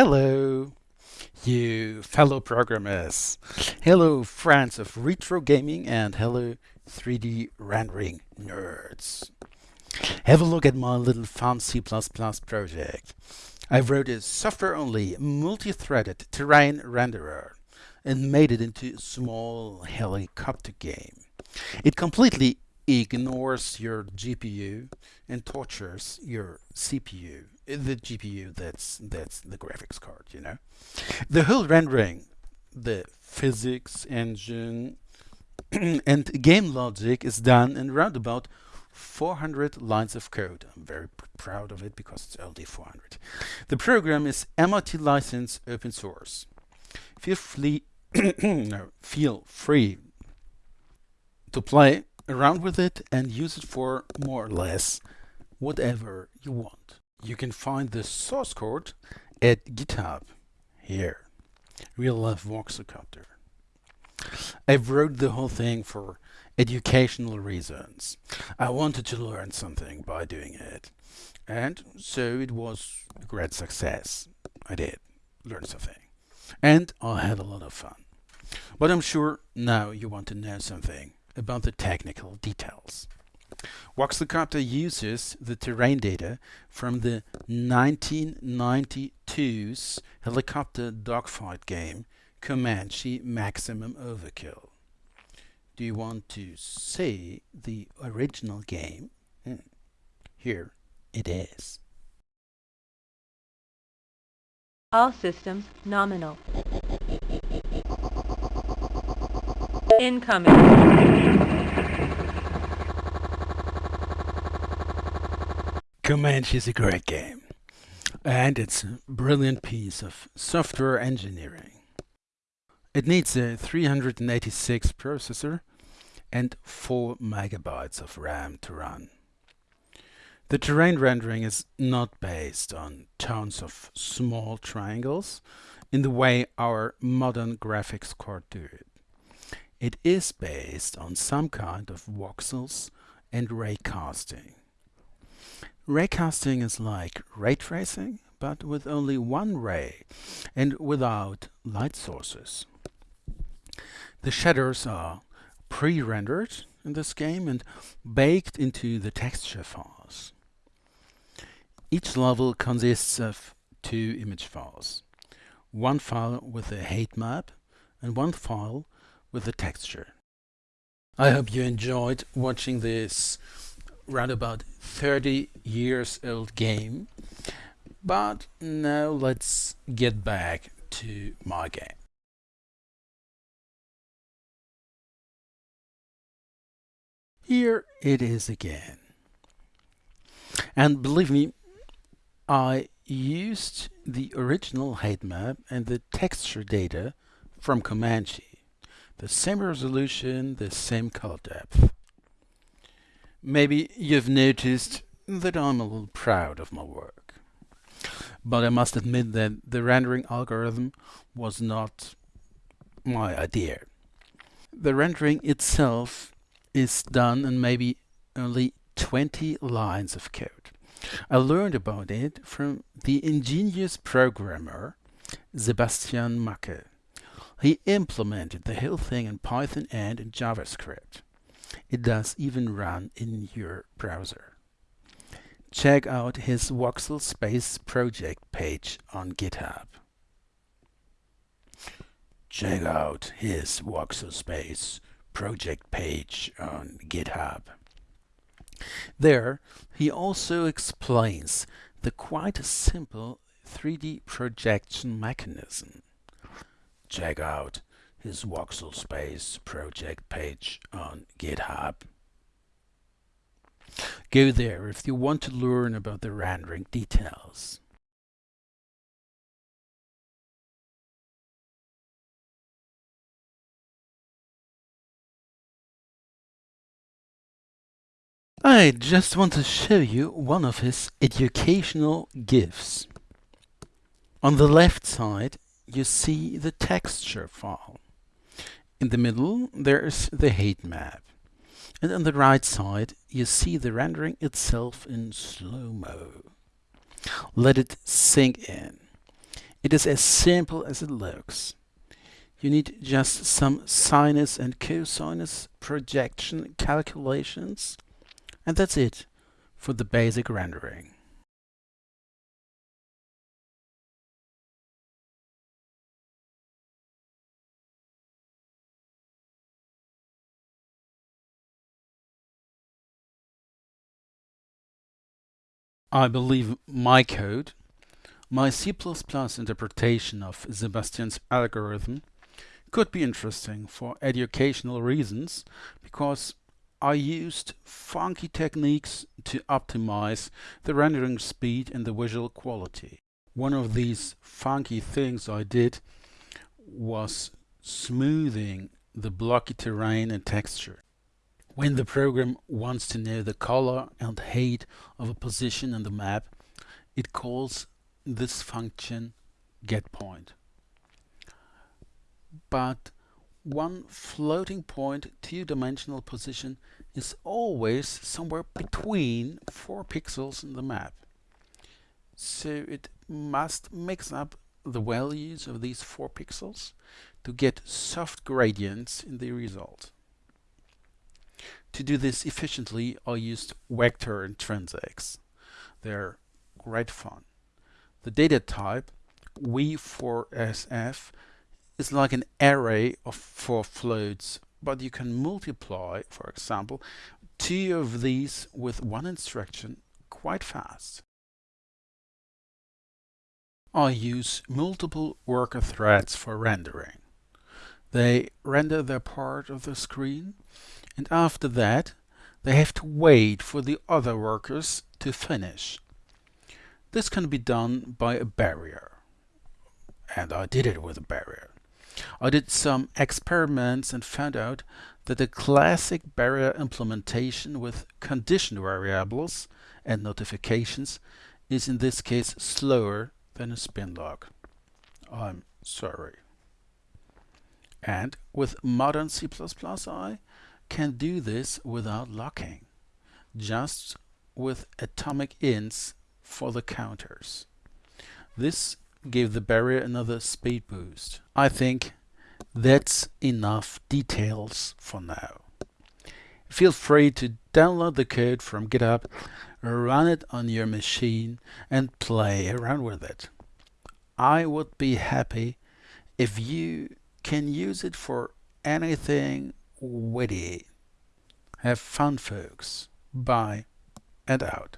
Hello, you fellow programmers. Hello, friends of retro gaming, and hello, 3D rendering nerds. Have a look at my little fun C++ project. I wrote a software-only, multi-threaded terrain renderer and made it into a small helicopter game. It completely ignores your GPU and tortures your CPU, the GPU that's that's the graphics card, you know. The whole rendering, the physics engine and game logic is done in around about 400 lines of code. I'm very proud of it because it's only 400. The program is MIT licensed open source. Feel free, no, feel free to play around with it and use it for more or less whatever you want. You can find the source code at GitHub here. Real life Voxelcopter. I wrote the whole thing for educational reasons. I wanted to learn something by doing it. And so it was a great success. I did learn something. And I had a lot of fun. But I'm sure now you want to know something about the technical details. Voxelcopter uses the terrain data from the 1992's helicopter dogfight game Comanche Maximum Overkill. Do you want to see the original game? Hmm. Here it is. All systems nominal. Incoming. Comanche is a great game, and it's a brilliant piece of software engineering. It needs a 386 processor and 4 megabytes of RAM to run. The terrain rendering is not based on tons of small triangles in the way our modern graphics cards do it. It is based on some kind of voxels and raycasting. Raycasting is like ray tracing, but with only one ray and without light sources. The shaders are pre-rendered in this game and baked into the texture files. Each level consists of two image files. One file with a height map and one file with the texture. I hope you enjoyed watching this round about 30 years old game. But now let's get back to my game. Here it is again. And believe me, I used the original height map and the texture data from Comanche the same resolution, the same color depth. Maybe you've noticed that I'm a little proud of my work. But I must admit that the rendering algorithm was not my idea. The rendering itself is done in maybe only 20 lines of code. I learned about it from the ingenious programmer Sebastian Macke. He implemented the whole thing in Python and in JavaScript. It does even run in your browser. Check out his Voxel Space project page on GitHub. Check out his Voxel Space project page on GitHub. There, he also explains the quite simple 3D projection mechanism check out his Voxel Space project page on GitHub. Go there if you want to learn about the rendering details. I just want to show you one of his educational GIFs. On the left side you see the texture file. In the middle, there's the height map. And on the right side, you see the rendering itself in slow-mo. Let it sink in. It is as simple as it looks. You need just some sinus and cosinus projection calculations and that's it for the basic rendering. I believe my code, my C++ interpretation of Sebastian's algorithm could be interesting for educational reasons because I used funky techniques to optimize the rendering speed and the visual quality. One of these funky things I did was smoothing the blocky terrain and texture. When the program wants to know the color and height of a position on the map, it calls this function getPoint. But one floating point two-dimensional position is always somewhere between four pixels in the map. So it must mix up the values of these four pixels to get soft gradients in the result. To do this efficiently, I used vector intrinsics. They're great fun. The data type v4sf is like an array of four floats, but you can multiply, for example, two of these with one instruction quite fast. I use multiple worker threads for rendering. They render their part of the screen and after that they have to wait for the other workers to finish. This can be done by a barrier. And I did it with a barrier. I did some experiments and found out that a classic barrier implementation with condition variables and notifications is in this case slower than a spin lock. I'm sorry. And with modern C++, I can do this without locking, just with atomic ints for the counters. This gave the barrier another speed boost. I think that's enough details for now. Feel free to download the code from GitHub, run it on your machine and play around with it. I would be happy if you can use it for anything witty. Have fun folks. Bye and out.